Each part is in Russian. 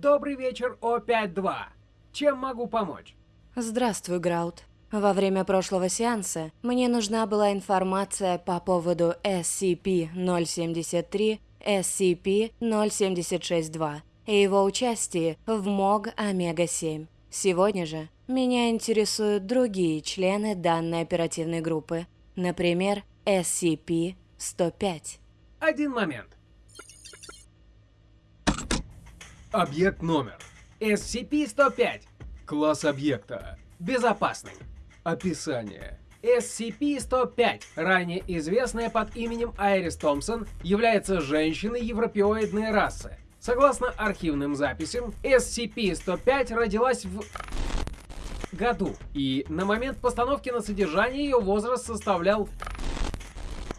Добрый вечер, О5-2. Чем могу помочь? Здравствуй, Граут. Во время прошлого сеанса мне нужна была информация по поводу SCP-073, SCP-0762 и его участии в МОГ Омега-7. Сегодня же меня интересуют другие члены данной оперативной группы, например, SCP-105. Один момент. Объект номер. SCP-105. Класс объекта. Безопасный. Описание. SCP-105, ранее известная под именем Айрис Томпсон, является женщиной европеоидной расы. Согласно архивным записям, SCP-105 родилась в году, и на момент постановки на содержание ее возраст составлял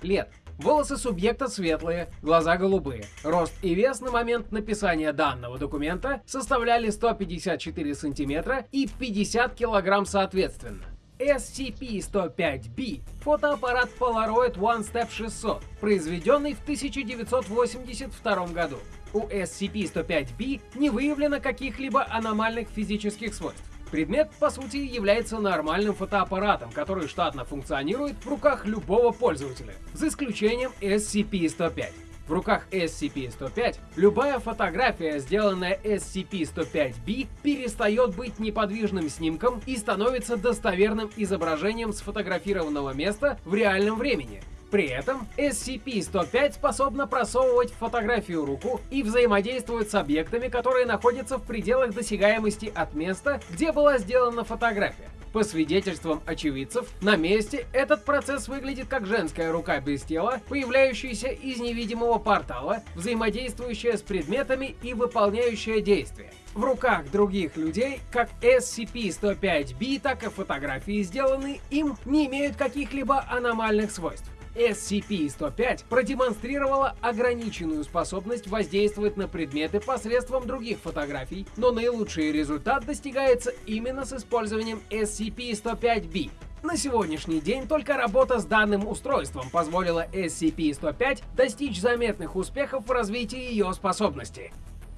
лет. Волосы субъекта светлые, глаза голубые. Рост и вес на момент написания данного документа составляли 154 сантиметра и 50 килограмм соответственно. SCP-105-B – фотоаппарат Polaroid One Step 600, произведенный в 1982 году. У SCP-105-B не выявлено каких-либо аномальных физических свойств. Предмет, по сути, является нормальным фотоаппаратом, который штатно функционирует в руках любого пользователя, за исключением SCP-105. В руках SCP-105 любая фотография, сделанная SCP-105-B, перестает быть неподвижным снимком и становится достоверным изображением сфотографированного места в реальном времени, при этом SCP-105 способна просовывать фотографию руку и взаимодействовать с объектами, которые находятся в пределах досягаемости от места, где была сделана фотография. По свидетельствам очевидцев, на месте этот процесс выглядит как женская рука без тела, появляющаяся из невидимого портала, взаимодействующая с предметами и выполняющая действия. В руках других людей, как SCP-105-B, так и фотографии, сделанные им, не имеют каких-либо аномальных свойств. SCP-105 продемонстрировала ограниченную способность воздействовать на предметы посредством других фотографий, но наилучший результат достигается именно с использованием SCP-105-B. На сегодняшний день только работа с данным устройством позволила SCP-105 достичь заметных успехов в развитии ее способностей.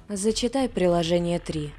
Зачитай приложение 3.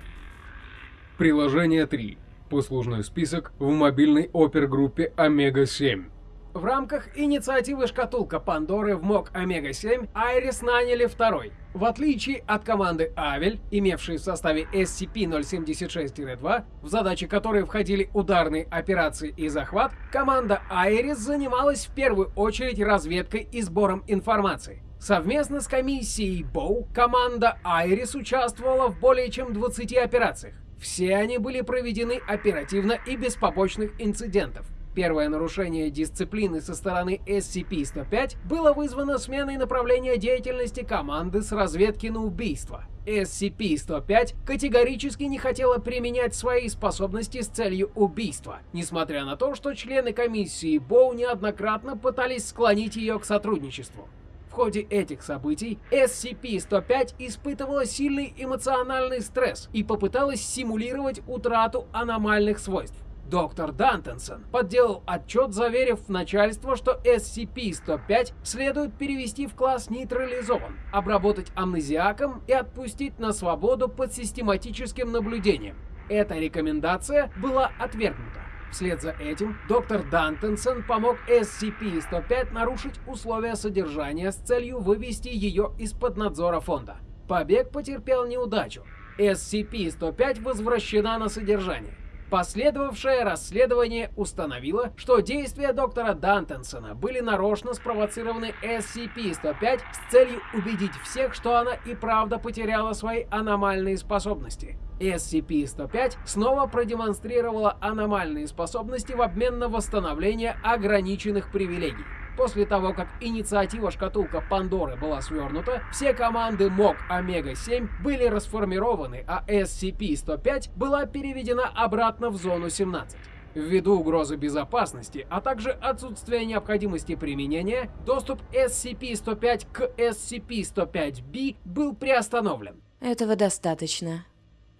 Приложение 3. Послужной список в мобильной опергруппе Омега-7. В рамках инициативы «Шкатулка Пандоры» в МОК Омега-7 Айрис наняли второй. В отличие от команды Авель, имевшей в составе SCP-076-2, в задачи которой входили ударные операции и захват, команда Айрис занималась в первую очередь разведкой и сбором информации. Совместно с комиссией Боу команда Айрис участвовала в более чем 20 операциях. Все они были проведены оперативно и без побочных инцидентов. Первое нарушение дисциплины со стороны SCP-105 было вызвано сменой направления деятельности команды с разведки на убийство. SCP-105 категорически не хотела применять свои способности с целью убийства, несмотря на то, что члены комиссии Боу неоднократно пытались склонить ее к сотрудничеству. В ходе этих событий SCP-105 испытывала сильный эмоциональный стресс и попыталась симулировать утрату аномальных свойств. Доктор Дантенсон подделал отчет, заверив начальство, что SCP-105 следует перевести в класс нейтрализован, обработать амнезиаком и отпустить на свободу под систематическим наблюдением. Эта рекомендация была отвергнута. Вслед за этим доктор Дантенсон помог SCP-105 нарушить условия содержания с целью вывести ее из-под надзора фонда. Побег потерпел неудачу. SCP-105 возвращена на содержание. Последовавшее расследование установило, что действия доктора Дантенсона были нарочно спровоцированы SCP-105 с целью убедить всех, что она и правда потеряла свои аномальные способности. SCP-105 снова продемонстрировала аномальные способности в обмен на восстановление ограниченных привилегий. После того, как инициатива шкатулка Пандоры была свернута, все команды МОК Омега-7 были расформированы, а SCP-105 была переведена обратно в зону 17. Ввиду угрозы безопасности, а также отсутствия необходимости применения, доступ SCP-105 к SCP-105-B был приостановлен. Этого достаточно.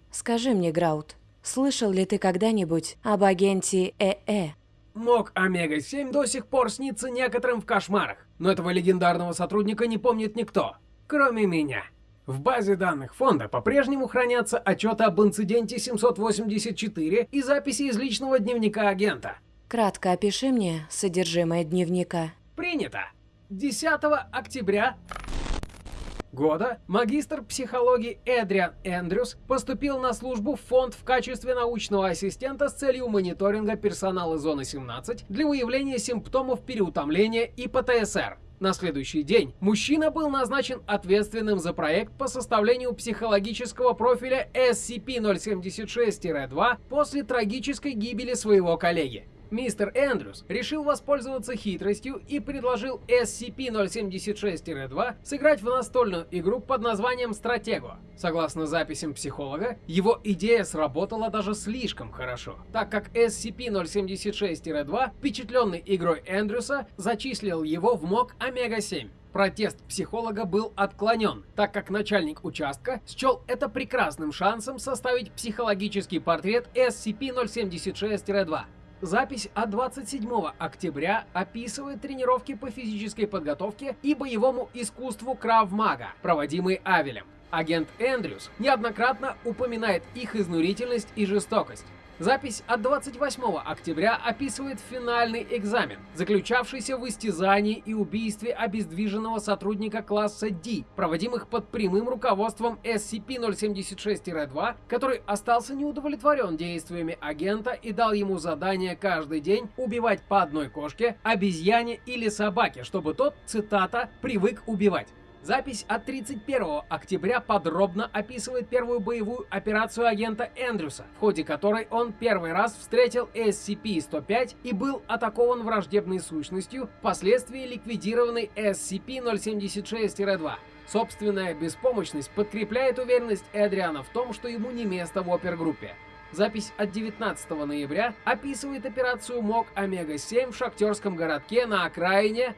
Скажи мне, Граут, слышал ли ты когда-нибудь об агенте ЭЭ? МОК Омега-7 до сих пор снится некоторым в кошмарах, но этого легендарного сотрудника не помнит никто, кроме меня. В базе данных фонда по-прежнему хранятся отчеты об инциденте 784 и записи из личного дневника агента. Кратко опиши мне содержимое дневника. Принято. 10 октября года магистр психологии Эдриан Эндрюс поступил на службу в фонд в качестве научного ассистента с целью мониторинга персонала зоны 17 для выявления симптомов переутомления и ПТСР. На следующий день мужчина был назначен ответственным за проект по составлению психологического профиля SCP-076-2 после трагической гибели своего коллеги. Мистер Эндрюс решил воспользоваться хитростью и предложил SCP-076-2 сыграть в настольную игру под названием «Стратего». Согласно записям психолога, его идея сработала даже слишком хорошо, так как SCP-076-2, впечатленный игрой Эндрюса, зачислил его в МОК Омега-7. Протест психолога был отклонен, так как начальник участка счел это прекрасным шансом составить психологический портрет SCP-076-2. Запись от 27 октября описывает тренировки по физической подготовке и боевому искусству Крав-Мага, проводимые Авелем. Агент Эндрюс неоднократно упоминает их изнурительность и жестокость. Запись от 28 октября описывает финальный экзамен, заключавшийся в истязании и убийстве обездвиженного сотрудника класса D, проводимых под прямым руководством SCP-076-2, который остался неудовлетворен действиями агента и дал ему задание каждый день убивать по одной кошке, обезьяне или собаке, чтобы тот, цитата, «привык убивать». Запись от 31 октября подробно описывает первую боевую операцию агента Эндрюса, в ходе которой он первый раз встретил SCP-105 и был атакован враждебной сущностью, впоследствии ликвидированной SCP-076-2. Собственная беспомощность подкрепляет уверенность Эдриана в том, что ему не место в опергруппе. Запись от 19 ноября описывает операцию МОК Омега-7 в шахтерском городке на окраине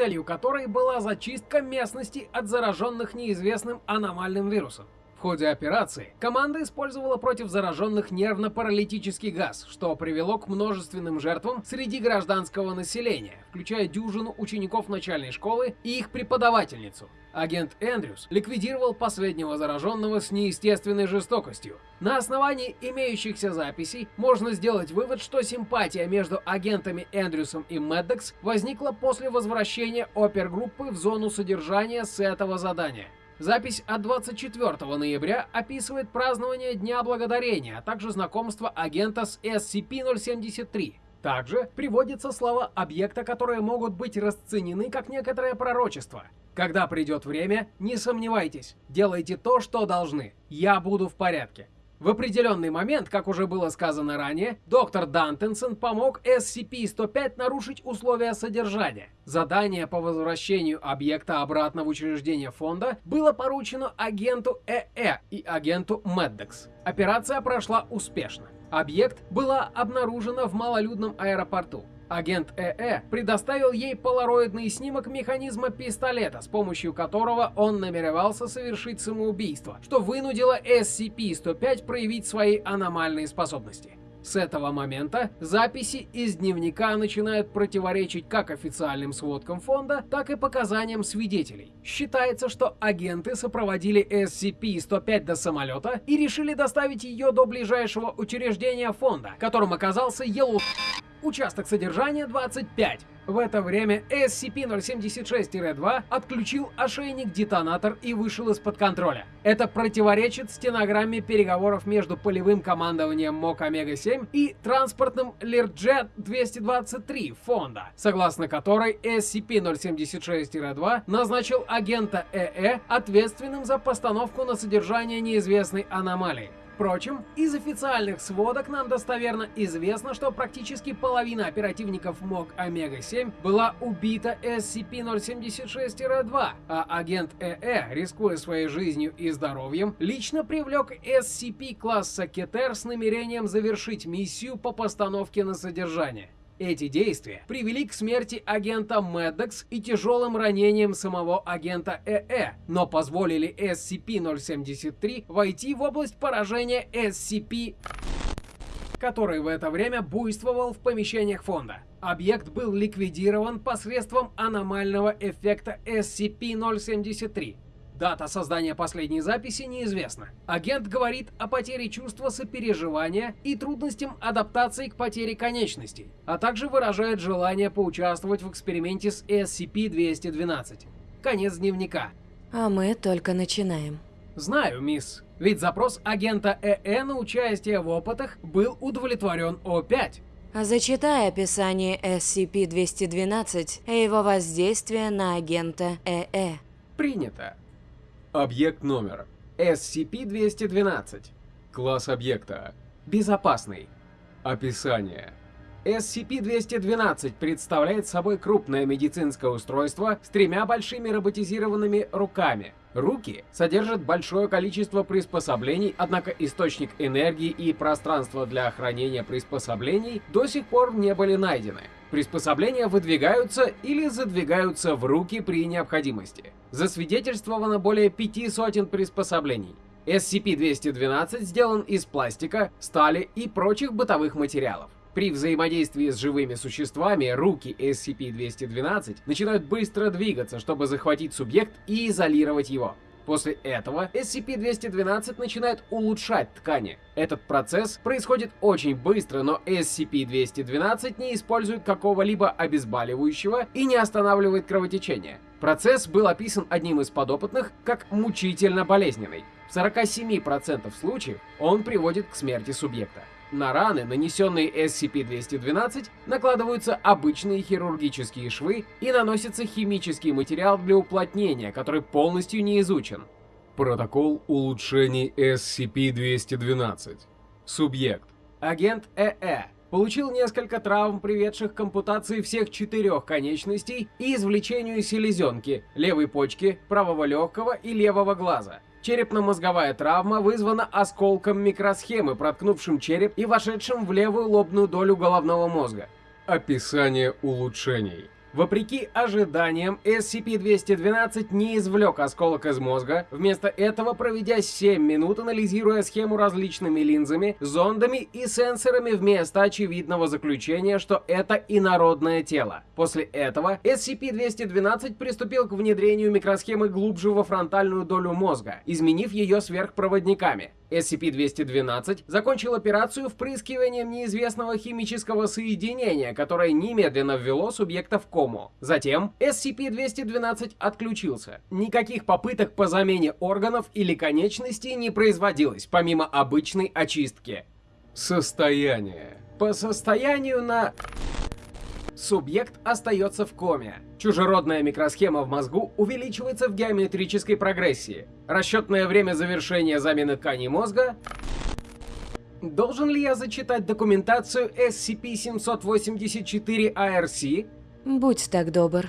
целью которой была зачистка местности от зараженных неизвестным аномальным вирусом. В ходе операции команда использовала против зараженных нервно-паралитический газ, что привело к множественным жертвам среди гражданского населения, включая дюжину учеников начальной школы и их преподавательницу. Агент Эндрюс ликвидировал последнего зараженного с неестественной жестокостью. На основании имеющихся записей можно сделать вывод, что симпатия между агентами Эндрюсом и Меддекс возникла после возвращения опергруппы в зону содержания с этого задания. Запись от 24 ноября описывает празднование Дня Благодарения, а также знакомство агента с SCP-073. Также приводятся слова объекта, которые могут быть расценены как некоторое пророчество. Когда придет время, не сомневайтесь, делайте то, что должны. Я буду в порядке. В определенный момент, как уже было сказано ранее, доктор Дантенсон помог SCP-105 нарушить условия содержания. Задание по возвращению объекта обратно в учреждение фонда было поручено агенту ЭЭ и агенту Меддекс. Операция прошла успешно. Объект была обнаружена в малолюдном аэропорту. Агент ЭЭ предоставил ей полароидный снимок механизма пистолета, с помощью которого он намеревался совершить самоубийство, что вынудило SCP-105 проявить свои аномальные способности. С этого момента записи из дневника начинают противоречить как официальным сводкам фонда, так и показаниям свидетелей. Считается, что агенты сопроводили SCP-105 до самолета и решили доставить ее до ближайшего учреждения фонда, которым оказался Yellow Участок содержания 25. В это время SCP-076-2 отключил ошейник-детонатор и вышел из-под контроля. Это противоречит стенограмме переговоров между полевым командованием МОК Омега-7 и транспортным Learjet-223 фонда, согласно которой SCP-076-2 назначил агента ЭЭ ответственным за постановку на содержание неизвестной аномалии. Впрочем, из официальных сводок нам достоверно известно, что практически половина оперативников МОК Омега-7 была убита SCP-076-2, а агент ЭЭ, рискуя своей жизнью и здоровьем, лично привлек SCP класса Кетер с намерением завершить миссию по постановке на содержание. Эти действия привели к смерти агента Меддекс и тяжелым ранениям самого агента ЭЭ, но позволили SCP-073 войти в область поражения SCP который в это время буйствовал в помещениях фонда. Объект был ликвидирован посредством аномального эффекта SCP-073. Дата создания последней записи неизвестна. Агент говорит о потере чувства сопереживания и трудностям адаптации к потере конечностей, а также выражает желание поучаствовать в эксперименте с SCP-212. Конец дневника. А мы только начинаем. Знаю, мисс. Ведь запрос агента ЭЭ на участие в опытах был удовлетворен О5. А зачитай описание SCP-212 и его воздействие на агента ЭЭ. Принято. Объект номер. SCP-212. Класс объекта. Безопасный. Описание. SCP-212 представляет собой крупное медицинское устройство с тремя большими роботизированными руками. Руки содержат большое количество приспособлений, однако источник энергии и пространство для хранения приспособлений до сих пор не были найдены. Приспособления выдвигаются или задвигаются в руки при необходимости. Засвидетельствовано более пяти сотен приспособлений. SCP-212 сделан из пластика, стали и прочих бытовых материалов. При взаимодействии с живыми существами руки SCP-212 начинают быстро двигаться, чтобы захватить субъект и изолировать его. После этого SCP-212 начинает улучшать ткани. Этот процесс происходит очень быстро, но SCP-212 не использует какого-либо обезболивающего и не останавливает кровотечение. Процесс был описан одним из подопытных как мучительно болезненный. В 47% случаев он приводит к смерти субъекта. На раны, нанесенные SCP-212, накладываются обычные хирургические швы и наносится химический материал для уплотнения, который полностью не изучен. Протокол улучшений SCP-212. Субъект. Агент ЭЭ получил несколько травм, приведших к ампутации всех четырех конечностей и извлечению селезенки, левой почки, правого легкого и левого глаза. Черепно-мозговая травма вызвана осколком микросхемы, проткнувшим череп и вошедшим в левую лобную долю головного мозга. Описание улучшений. Вопреки ожиданиям, SCP-212 не извлек осколок из мозга, вместо этого проведя 7 минут, анализируя схему различными линзами, зондами и сенсорами вместо очевидного заключения, что это инородное тело. После этого SCP-212 приступил к внедрению микросхемы глубже во фронтальную долю мозга, изменив ее сверхпроводниками. SCP-212 закончил операцию впрыскиванием неизвестного химического соединения, которое немедленно ввело субъекта в кому. Затем SCP-212 отключился. Никаких попыток по замене органов или конечностей не производилось, помимо обычной очистки. Состояние. По состоянию на... Субъект остается в коме. Чужеродная микросхема в мозгу увеличивается в геометрической прогрессии. Расчетное время завершения замены тканей мозга... Должен ли я зачитать документацию SCP-784-ARC? Будь так добр.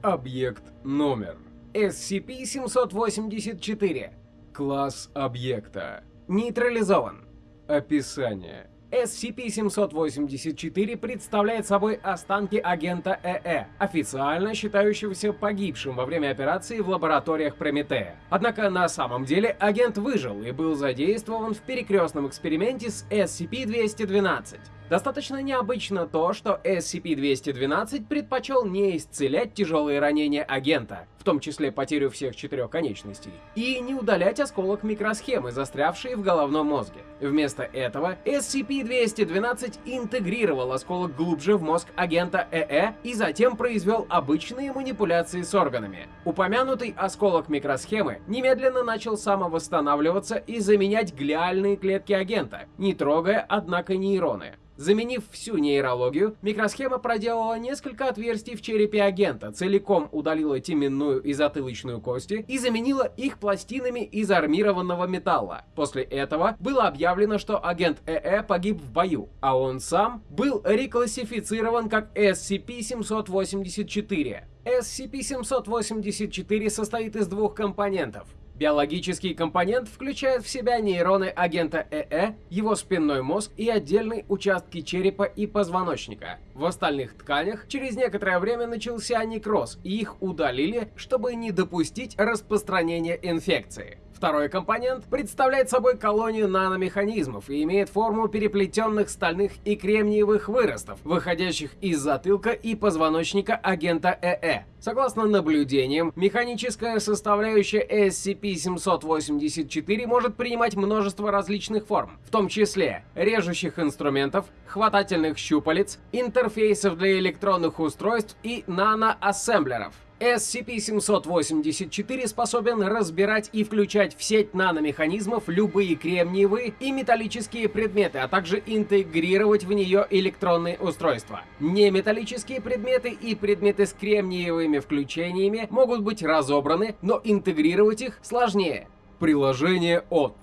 Объект номер. SCP-784. Класс объекта. Нейтрализован. Описание. SCP-784 представляет собой останки агента ЭЭ, официально считающегося погибшим во время операции в лабораториях Прометея. Однако на самом деле агент выжил и был задействован в перекрестном эксперименте с SCP-212. Достаточно необычно то, что SCP-212 предпочел не исцелять тяжелые ранения агента, в том числе потерю всех четырех конечностей, и не удалять осколок микросхемы, застрявшие в головном мозге. Вместо этого SCP-212 интегрировал осколок глубже в мозг агента ЭЭ и затем произвел обычные манипуляции с органами. Упомянутый осколок микросхемы немедленно начал самовосстанавливаться и заменять глиальные клетки агента, не трогая, однако, нейроны. Заменив всю нейрологию, микросхема проделала несколько отверстий в черепе агента, целиком удалила теменную и затылочную кости и заменила их пластинами из армированного металла. После этого было объявлено, что агент ЭЭ погиб в бою, а он сам был реклассифицирован как SCP-784. SCP-784 состоит из двух компонентов Биологический компонент включает в себя нейроны агента ЭЭ, его спинной мозг и отдельные участки черепа и позвоночника. В остальных тканях через некоторое время начался некроз, и их удалили, чтобы не допустить распространения инфекции. Второй компонент представляет собой колонию наномеханизмов и имеет форму переплетенных стальных и кремниевых выростов, выходящих из затылка и позвоночника агента ЭЭ. Согласно наблюдениям, механическая составляющая SCP-784 может принимать множество различных форм, в том числе режущих инструментов, хватательных щупалец, интерфейсов для электронных устройств и наноассемблеров. SCP-784 способен разбирать и включать в сеть наномеханизмов любые кремниевые и металлические предметы, а также интегрировать в нее электронные устройства. Неметаллические предметы и предметы с кремниевыми включениями могут быть разобраны, но интегрировать их сложнее. Приложение от.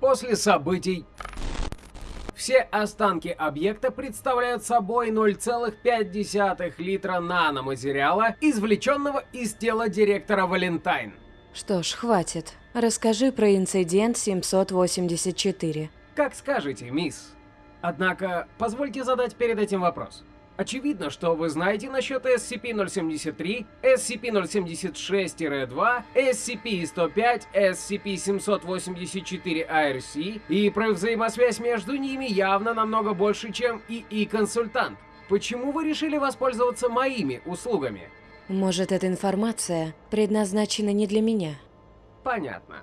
После событий все останки объекта представляют собой 0,5 литра наноматериала, извлеченного из тела директора Валентайн. Что ж, хватит. Расскажи про инцидент 784. Как скажете, мисс. Однако, позвольте задать перед этим вопрос. Очевидно, что вы знаете насчет SCP-073, SCP-076-2, SCP-105, SCP-784-ARC, и про взаимосвязь между ними явно намного больше, чем ИИ-консультант. Почему вы решили воспользоваться моими услугами? Может, эта информация предназначена не для меня? Понятно.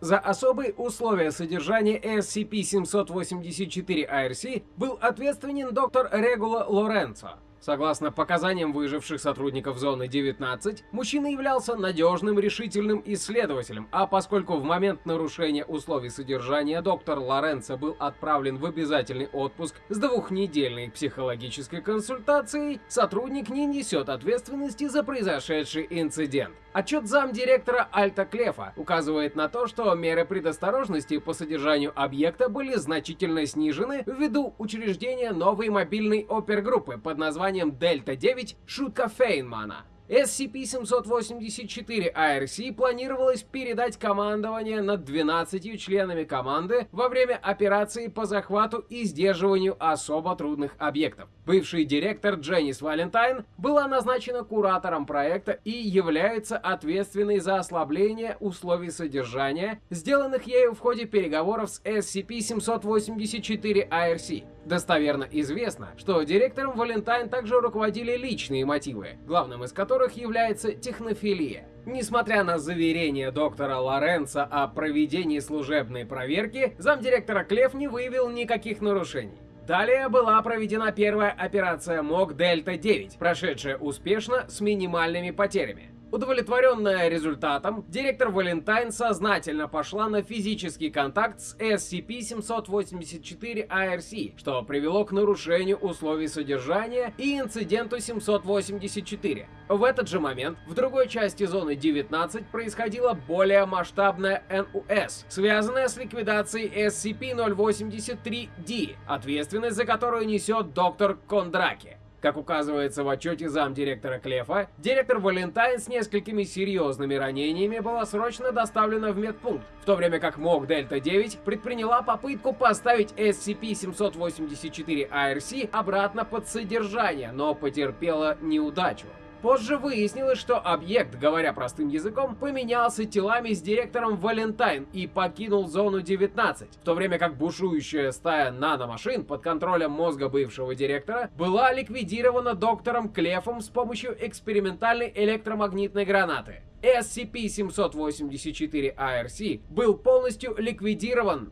За особые условия содержания SCP-784-ARC был ответственен доктор Регула Лоренцо. Согласно показаниям выживших сотрудников Зоны 19, мужчина являлся надежным, решительным исследователем, а поскольку в момент нарушения условий содержания доктор Лоренцо был отправлен в обязательный отпуск с двухнедельной психологической консультацией, сотрудник не несет ответственности за произошедший инцидент. Отчет замдиректора Альта Клефа указывает на то, что меры предосторожности по содержанию объекта были значительно снижены ввиду учреждения новой мобильной опергруппы под названием Дельта-9 Шутка Фейнмана. SCP-784-ARC планировалось передать командование над 12 членами команды во время операции по захвату и сдерживанию особо трудных объектов. Бывший директор Дженнис Валентайн была назначена куратором проекта и является ответственной за ослабление условий содержания, сделанных ею в ходе переговоров с SCP-784-ARC. Достоверно известно, что директором Валентайн также руководили личные мотивы, главным из которых является технофилия. Несмотря на заверение доктора Лоренца о проведении служебной проверки, замдиректора Клев не выявил никаких нарушений. Далее была проведена первая операция МОК Дельта-9, прошедшая успешно с минимальными потерями. Удовлетворенная результатом, директор Валентайн сознательно пошла на физический контакт с SCP-784-ARC, что привело к нарушению условий содержания и инциденту 784. В этот же момент в другой части зоны 19 происходила более масштабная НУС, связанная с ликвидацией SCP-083-D, ответственность за которую несет доктор Кондраки. Как указывается в отчете замдиректора Клефа, директор Валентайн с несколькими серьезными ранениями была срочно доставлена в медпункт, в то время как МОК Дельта-9 предприняла попытку поставить SCP-784-ARC обратно под содержание, но потерпела неудачу. Позже выяснилось, что объект, говоря простым языком, поменялся телами с директором Валентайн и покинул зону 19, в то время как бушующая стая наномашин под контролем мозга бывшего директора была ликвидирована доктором Клефом с помощью экспериментальной электромагнитной гранаты. SCP-784-ARC был полностью ликвидирован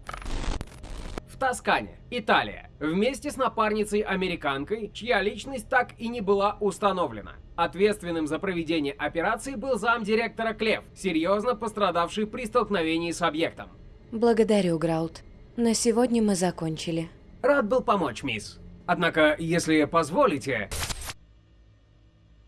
Тоскане, Италия, вместе с напарницей-американкой, чья личность так и не была установлена. Ответственным за проведение операции был замдиректора Клев, серьезно пострадавший при столкновении с объектом. Благодарю, Граут. На сегодня мы закончили. Рад был помочь, мисс. Однако, если позволите...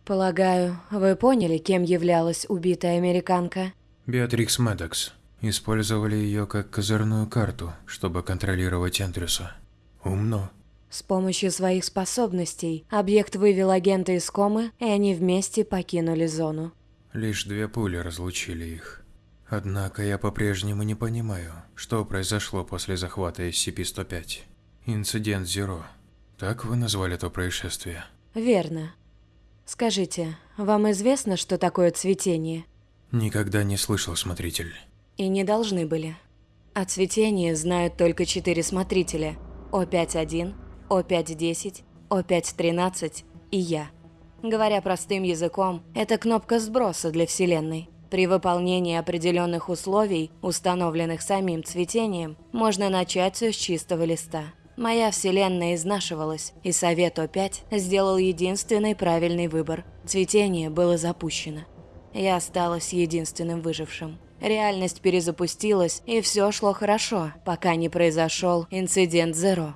Полагаю, вы поняли, кем являлась убитая американка? Беатрикс Медекс. Использовали ее как козырную карту, чтобы контролировать Эндрюса. Умно. С помощью своих способностей объект вывел агента из комы, и они вместе покинули зону. Лишь две пули разлучили их. Однако я по-прежнему не понимаю, что произошло после захвата SCP-105. Инцидент Зеро. Так вы назвали то происшествие? Верно. Скажите, вам известно, что такое цветение? Никогда не слышал, смотритель. И не должны были. О цветении знают только четыре смотрителя – О5.1, О5.10, О5.13 и я. Говоря простым языком, это кнопка сброса для Вселенной. При выполнении определенных условий, установленных самим цветением, можно начать все с чистого листа. Моя вселенная изнашивалась, и Совет О5 сделал единственный правильный выбор. Цветение было запущено. Я осталась единственным выжившим. Реальность перезапустилась, и все шло хорошо, пока не произошел инцидент Зеро.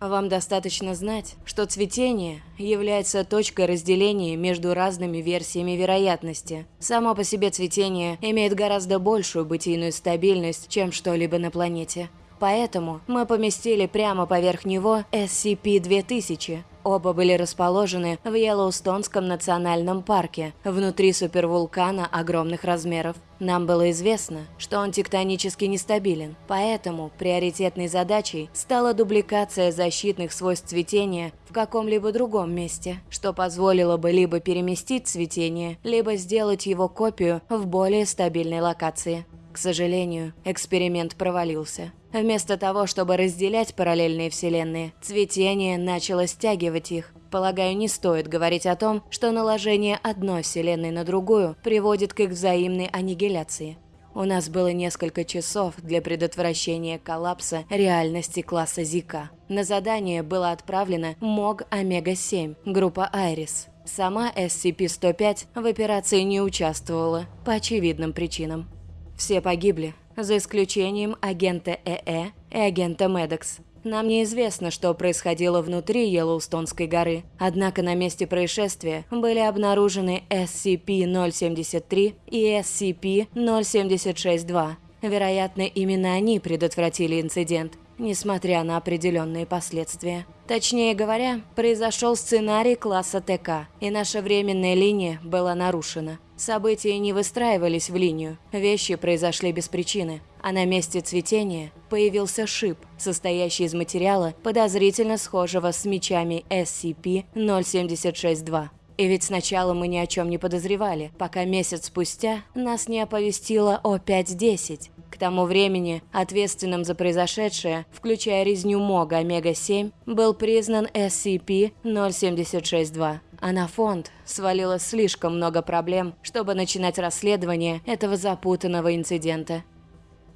Вам достаточно знать, что цветение является точкой разделения между разными версиями вероятности. Само по себе цветение имеет гораздо большую бытийную стабильность, чем что-либо на планете. Поэтому мы поместили прямо поверх него SCP-2000. Оба были расположены в Йеллоустонском национальном парке, внутри супервулкана огромных размеров. Нам было известно, что он тектонически нестабилен, поэтому приоритетной задачей стала дубликация защитных свойств цветения в каком-либо другом месте, что позволило бы либо переместить цветение, либо сделать его копию в более стабильной локации. К сожалению, эксперимент провалился. Вместо того, чтобы разделять параллельные вселенные, цветение начало стягивать их. Полагаю, не стоит говорить о том, что наложение одной вселенной на другую приводит к их взаимной аннигиляции. У нас было несколько часов для предотвращения коллапса реальности класса Зика. На задание было отправлено МОГ Омега-7, группа Айрис. Сама SCP-105 в операции не участвовала, по очевидным причинам. Все погибли, за исключением агента ЭЭ и агента Медекс. Нам неизвестно, что происходило внутри Йеллоустонской горы, однако на месте происшествия были обнаружены SCP-073 и SCP-076-2. Вероятно, именно они предотвратили инцидент, несмотря на определенные последствия. Точнее говоря, произошел сценарий класса ТК, и наша временная линия была нарушена. События не выстраивались в линию, вещи произошли без причины, а на месте цветения появился шип, состоящий из материала, подозрительно схожего с мечами SCP-076-2. И ведь сначала мы ни о чем не подозревали, пока месяц спустя нас не оповестило о 5.10. К тому времени ответственным за произошедшее, включая резню Мога Омега-7, был признан SCP-076-2 а на фонд свалилось слишком много проблем, чтобы начинать расследование этого запутанного инцидента.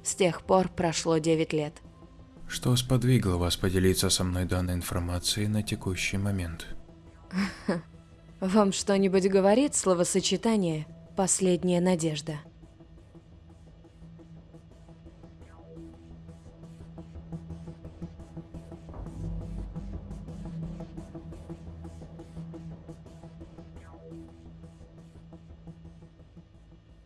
С тех пор прошло 9 лет. Что сподвигло вас поделиться со мной данной информацией на текущий момент? Вам что-нибудь говорит словосочетание «последняя надежда»?